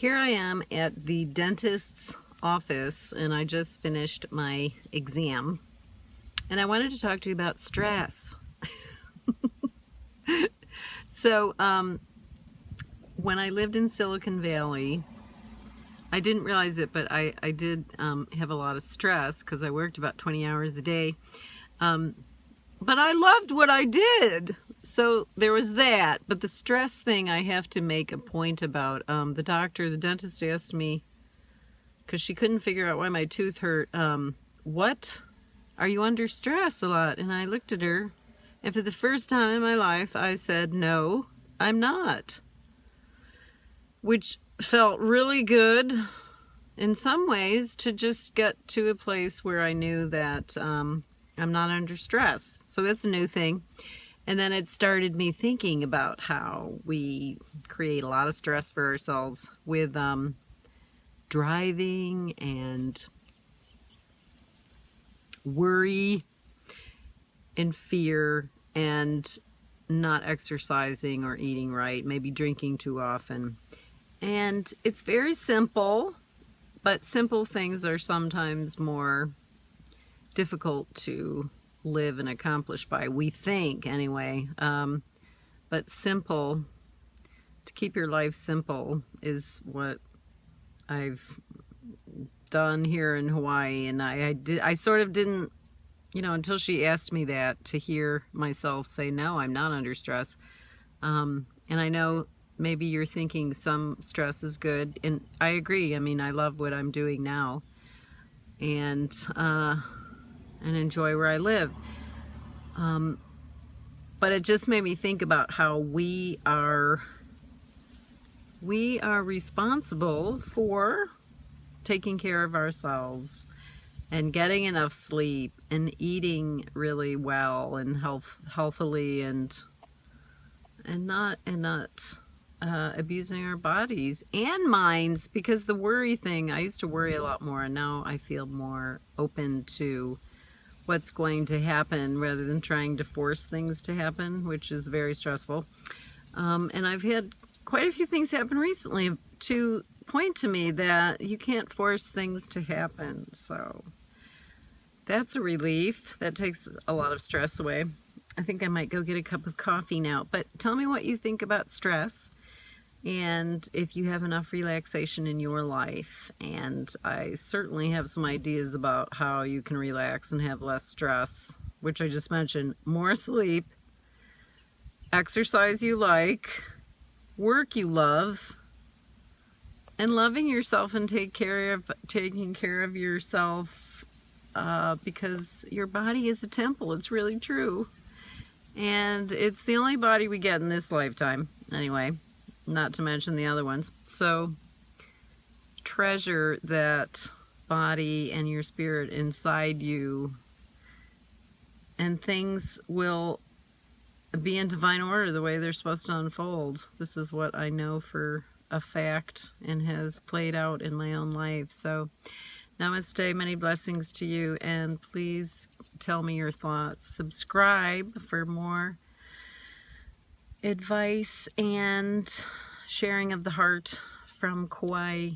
Here I am at the dentist's office and I just finished my exam. And I wanted to talk to you about stress. so um, when I lived in Silicon Valley I didn't realize it but I, I did um, have a lot of stress because I worked about 20 hours a day. Um, but I loved what I did so there was that but the stress thing I have to make a point about um, the doctor the dentist asked me because she couldn't figure out why my tooth hurt um, what? Are you under stress a lot? And I looked at her and for the first time in my life I said no I'm not. Which felt really good in some ways to just get to a place where I knew that um, I'm not under stress. So that's a new thing and then it started me thinking about how we create a lot of stress for ourselves with um, driving and worry and fear and not exercising or eating right, maybe drinking too often. And it's very simple, but simple things are sometimes more difficult to live and accomplish by, we think anyway. Um, but simple, to keep your life simple is what I've done here in Hawaii. And I, I, did, I sort of didn't, you know, until she asked me that to hear myself say, no, I'm not under stress. Um, and I know maybe you're thinking some stress is good. And I agree. I mean, I love what I'm doing now. And, uh, and enjoy where I live. Um, but it just made me think about how we are we are responsible for taking care of ourselves and getting enough sleep and eating really well and health healthily and and not and not uh, abusing our bodies and minds because the worry thing I used to worry a lot more and now I feel more open to what's going to happen rather than trying to force things to happen, which is very stressful. Um, and I've had quite a few things happen recently to point to me that you can't force things to happen. So that's a relief. That takes a lot of stress away. I think I might go get a cup of coffee now. But tell me what you think about stress and if you have enough relaxation in your life. And I certainly have some ideas about how you can relax and have less stress, which I just mentioned. More sleep, exercise you like, work you love, and loving yourself and take care of taking care of yourself uh, because your body is a temple. It's really true. And it's the only body we get in this lifetime. Anyway, not to mention the other ones. So treasure that body and your spirit inside you and things will be in divine order the way they're supposed to unfold. This is what I know for a fact and has played out in my own life. So namaste, many blessings to you, and please tell me your thoughts. Subscribe for more advice and sharing of the heart from Kauai.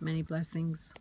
Many blessings.